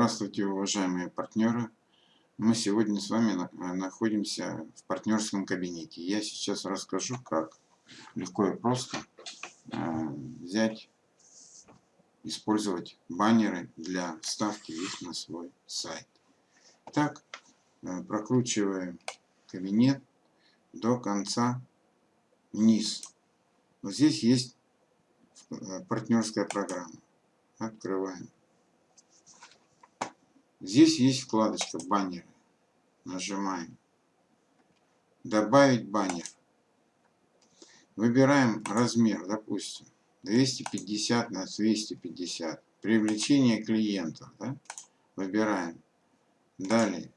Здравствуйте, уважаемые партнеры. Мы сегодня с вами э, находимся в партнерском кабинете. Я сейчас расскажу, как легко и просто э, взять, использовать баннеры для вставки их на свой сайт. Так, э, прокручиваем кабинет до конца вниз. Вот здесь есть партнерская программа. Открываем. Здесь есть вкладочка баннеры. Нажимаем. Добавить баннер. Выбираем размер, допустим, 250 на 250. Привлечение клиентов. Да? Выбираем. Далее.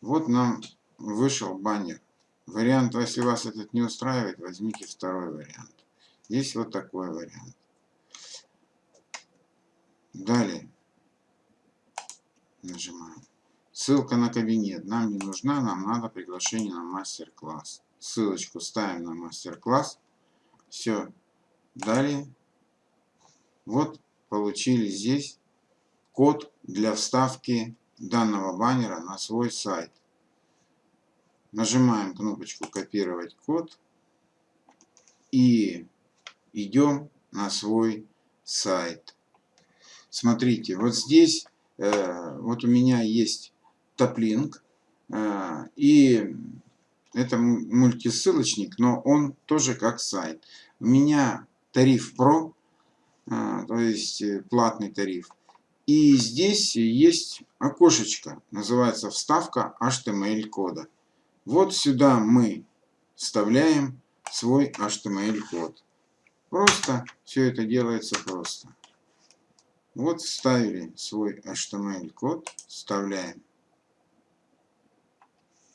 Вот нам вышел баннер. Вариант, если вас этот не устраивает, возьмите второй вариант. Здесь вот такой вариант. Далее нажимаем. Ссылка на кабинет нам не нужна, нам надо приглашение на мастер-класс. Ссылочку ставим на мастер-класс. Все. Далее. Вот получили здесь код для вставки данного баннера на свой сайт. Нажимаем кнопочку «Копировать код» и идем на свой сайт. Смотрите, вот здесь вот у меня есть топлинк, э, и это мультисылочник, но он тоже как сайт. У меня тариф Pro, э, то есть платный тариф. И здесь есть окошечко, называется вставка HTML кода. Вот сюда мы вставляем свой HTML код. Просто все это делается просто. Вот вставили свой HTML код, вставляем.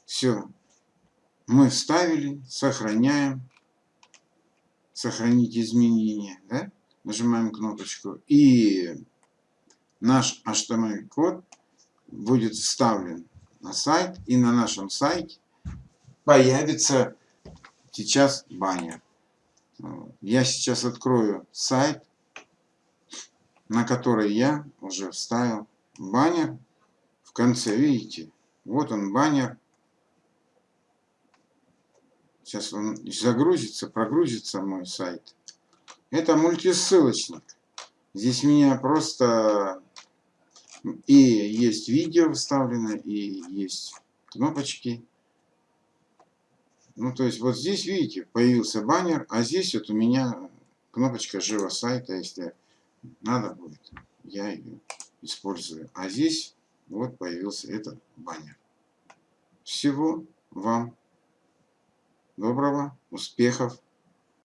Все. Мы вставили, сохраняем. Сохранить изменения. Да? Нажимаем кнопочку. И наш HTML код будет вставлен на сайт. И на нашем сайте появится сейчас баннер. Я сейчас открою сайт на который я уже вставил баннер в конце. Видите, вот он баннер. Сейчас он загрузится, прогрузится мой сайт. Это мультисылочник. Здесь меня просто и есть видео вставлено, и есть кнопочки. Ну, то есть, вот здесь, видите, появился баннер, а здесь вот у меня кнопочка «Живо сайта», если надо будет, я ее использую. А здесь вот появился этот баннер. Всего вам доброго, успехов!